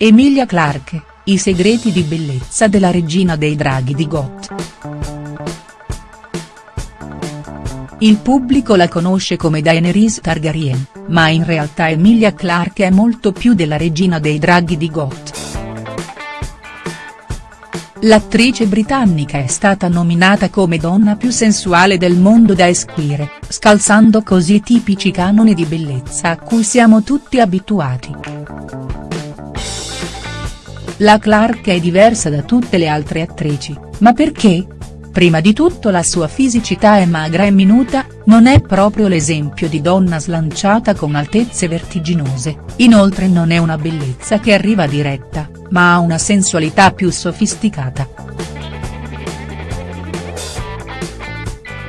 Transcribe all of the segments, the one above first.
Emilia Clarke, i segreti di bellezza della regina dei draghi di Got. Il pubblico la conosce come Daenerys Targaryen, ma in realtà Emilia Clarke è molto più della regina dei draghi di Got. L'attrice britannica è stata nominata come donna più sensuale del mondo da Esquire, scalzando così i tipici canoni di bellezza a cui siamo tutti abituati. La Clark è diversa da tutte le altre attrici, ma perché? Prima di tutto la sua fisicità è magra e minuta, non è proprio l'esempio di donna slanciata con altezze vertiginose, inoltre non è una bellezza che arriva diretta, ma ha una sensualità più sofisticata.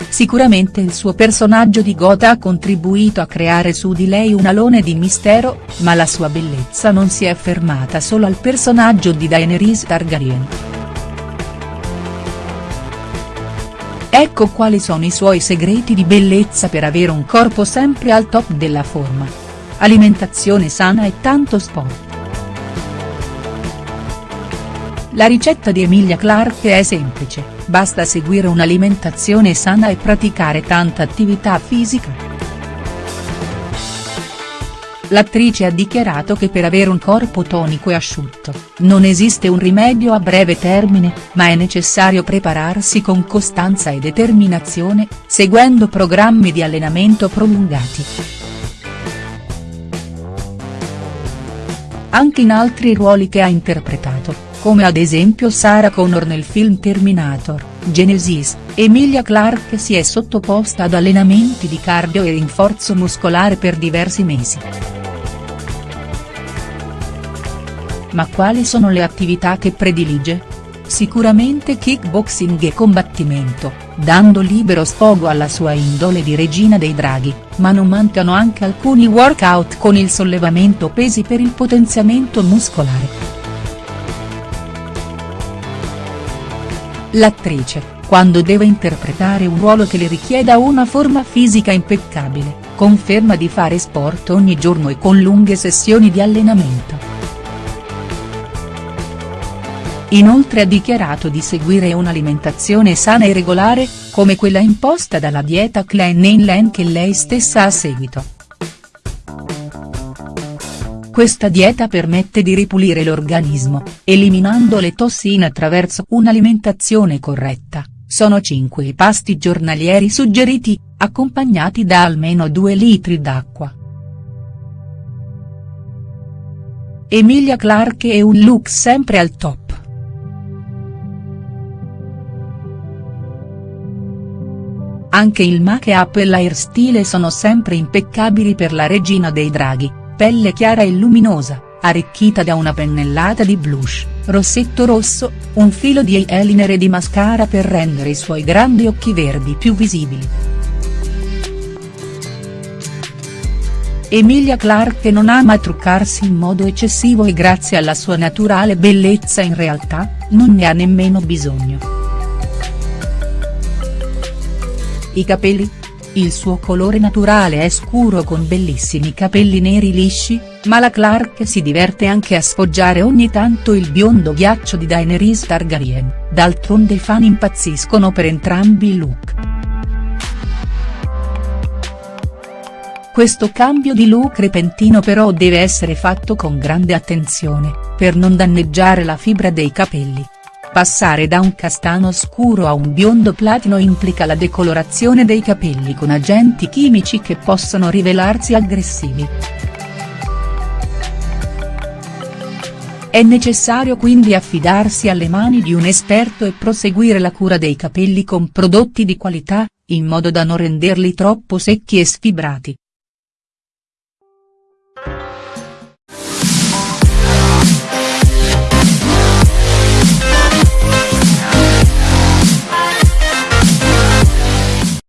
Sicuramente il suo personaggio di Gotha ha contribuito a creare su di lei un alone di mistero, ma la sua bellezza non si è fermata solo al personaggio di Daenerys Targaryen. Ecco quali sono i suoi segreti di bellezza per avere un corpo sempre al top della forma. Alimentazione sana e tanto sport. La ricetta di Emilia Clarke è semplice, basta seguire un'alimentazione sana e praticare tanta attività fisica. L'attrice ha dichiarato che per avere un corpo tonico e asciutto, non esiste un rimedio a breve termine, ma è necessario prepararsi con costanza e determinazione, seguendo programmi di allenamento prolungati. Anche in altri ruoli che ha interpretato come ad esempio Sarah Connor nel film Terminator, Genesis, Emilia Clarke si è sottoposta ad allenamenti di cardio e rinforzo muscolare per diversi mesi. Ma quali sono le attività che predilige? Sicuramente kickboxing e combattimento, dando libero sfogo alla sua indole di regina dei draghi, ma non mancano anche alcuni workout con il sollevamento pesi per il potenziamento muscolare. L'attrice, quando deve interpretare un ruolo che le richieda una forma fisica impeccabile, conferma di fare sport ogni giorno e con lunghe sessioni di allenamento. Inoltre ha dichiarato di seguire un'alimentazione sana e regolare, come quella imposta dalla dieta Klein Len che lei stessa ha seguito. Questa dieta permette di ripulire l'organismo, eliminando le tossine attraverso un'alimentazione corretta, sono 5 i pasti giornalieri suggeriti, accompagnati da almeno 2 litri d'acqua. Emilia Clarke è un look sempre al top. Anche il make-up e l'airstyle sono sempre impeccabili per la regina dei draghi pelle chiara e luminosa, arricchita da una pennellata di blush, rossetto rosso, un filo di eyeliner e di mascara per rendere i suoi grandi occhi verdi più visibili. Emilia Clarke non ama truccarsi in modo eccessivo e grazie alla sua naturale bellezza in realtà, non ne ha nemmeno bisogno. I capelli, il suo colore naturale è scuro con bellissimi capelli neri lisci, ma la Clark si diverte anche a sfoggiare ogni tanto il biondo ghiaccio di Daenerys Targaryen, d'altronde i fan impazziscono per entrambi i look. Questo cambio di look repentino però deve essere fatto con grande attenzione, per non danneggiare la fibra dei capelli. Passare da un castano scuro a un biondo platino implica la decolorazione dei capelli con agenti chimici che possono rivelarsi aggressivi. È necessario quindi affidarsi alle mani di un esperto e proseguire la cura dei capelli con prodotti di qualità, in modo da non renderli troppo secchi e sfibrati.